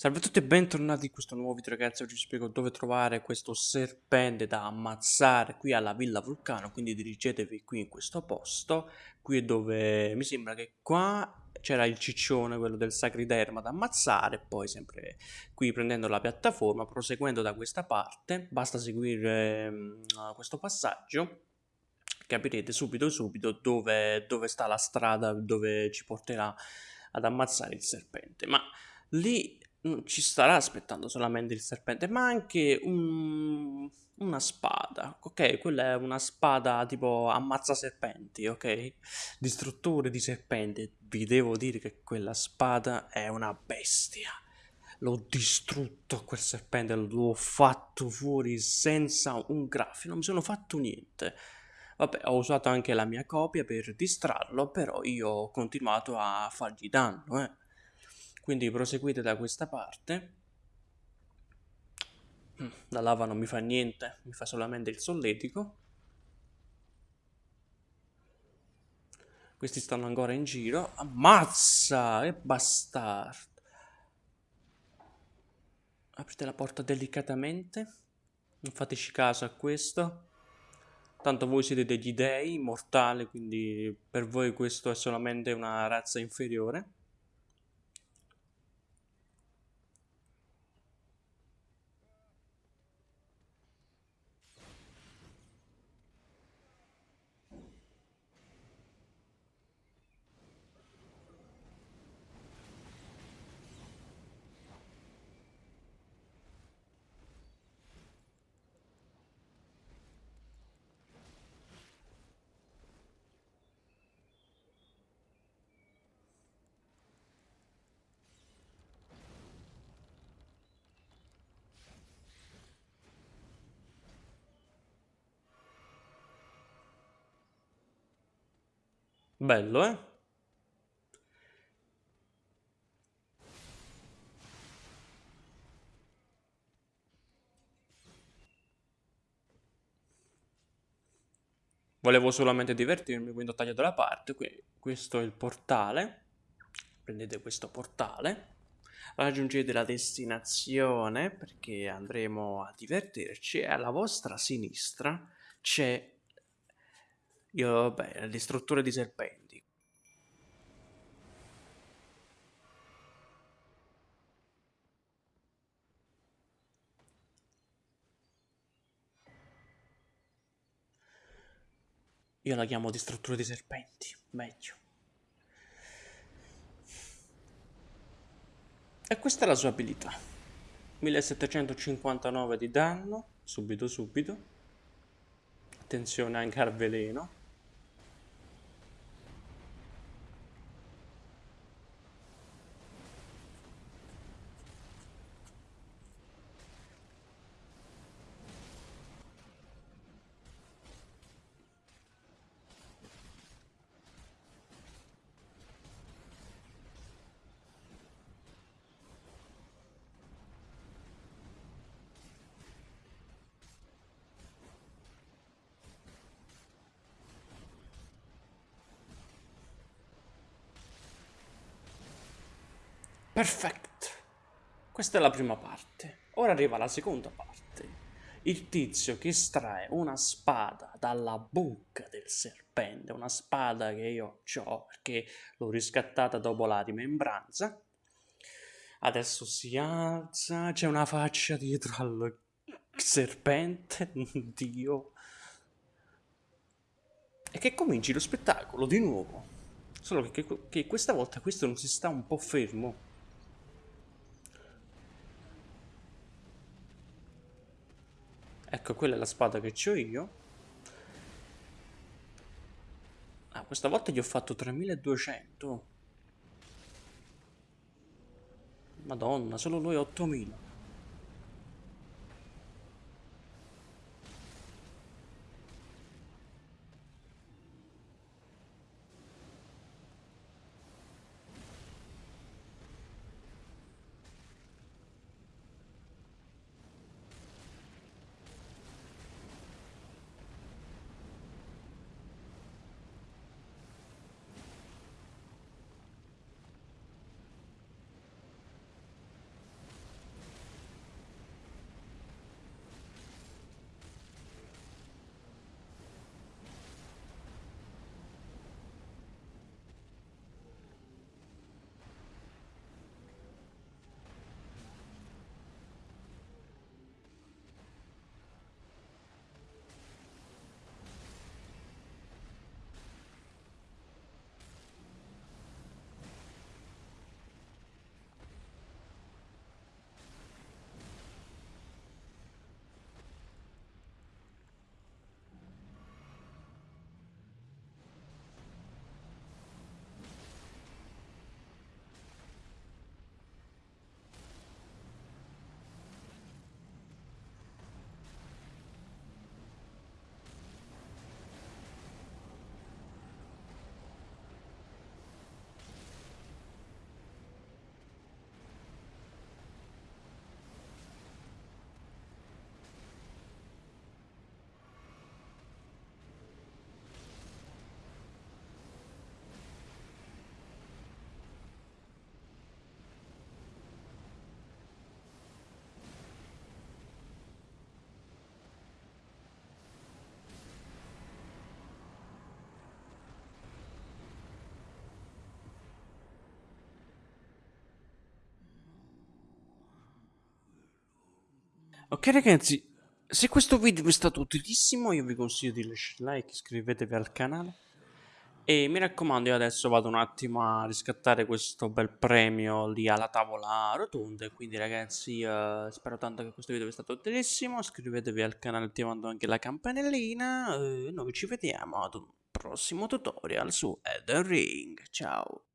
Salve a tutti e bentornati in questo nuovo video ragazzi, oggi vi spiego dove trovare questo serpente da ammazzare qui alla Villa Vulcano, quindi dirigetevi qui in questo posto, qui è dove mi sembra che qua c'era il ciccione, quello del sacriderma da ammazzare, poi sempre qui prendendo la piattaforma, proseguendo da questa parte, basta seguire um, questo passaggio, capirete subito subito dove, dove sta la strada dove ci porterà ad ammazzare il serpente, ma lì ci starà aspettando solamente il serpente, ma anche un, una spada. Ok, quella è una spada tipo ammazza serpenti, ok? Distruttore di serpenti. Vi devo dire che quella spada è una bestia. L'ho distrutto quel serpente, l'ho fatto fuori senza un graffio, non mi sono fatto niente. Vabbè, ho usato anche la mia copia per distrarlo, però io ho continuato a fargli danno, eh quindi proseguite da questa parte. Mm, la lava non mi fa niente mi fa solamente il solletico. Questi stanno ancora in giro. Ammazza che bastardo. Aprite la porta delicatamente. Non fateci caso a questo. Tanto voi siete degli dei mortali quindi per voi questo è solamente una razza inferiore Bello, eh? Volevo solamente divertirmi, quindi ho tagliato la parte. Qui, questo è il portale. Prendete questo portale. Raggiungete la destinazione perché andremo a divertirci. E alla vostra sinistra c'è io, beh, le strutture di serpenti. Io la chiamo di strutture di serpenti, meglio. E questa è la sua abilità. 1759 di danno, subito subito. Attenzione anche al veleno. Perfetto. Questa è la prima parte. Ora arriva la seconda parte. Il tizio che estrae una spada dalla bocca del serpente, una spada che io ho perché l'ho riscattata dopo la rimembranza. Adesso si alza, c'è una faccia dietro al serpente, Dio. E che cominci lo spettacolo di nuovo. Solo che, che questa volta questo non si sta un po' fermo Ecco, quella è la spada che ho io. Ah, questa volta gli ho fatto 3200. Madonna, solo lui 8000. Ok ragazzi, se questo video vi è stato utilissimo io vi consiglio di lasciare like, iscrivetevi al canale. E mi raccomando io adesso vado un attimo a riscattare questo bel premio lì alla tavola rotonda. Quindi ragazzi uh, spero tanto che questo video vi è stato utilissimo, iscrivetevi al canale attivando anche la campanellina. E noi ci vediamo ad un prossimo tutorial su Elden Ring, ciao!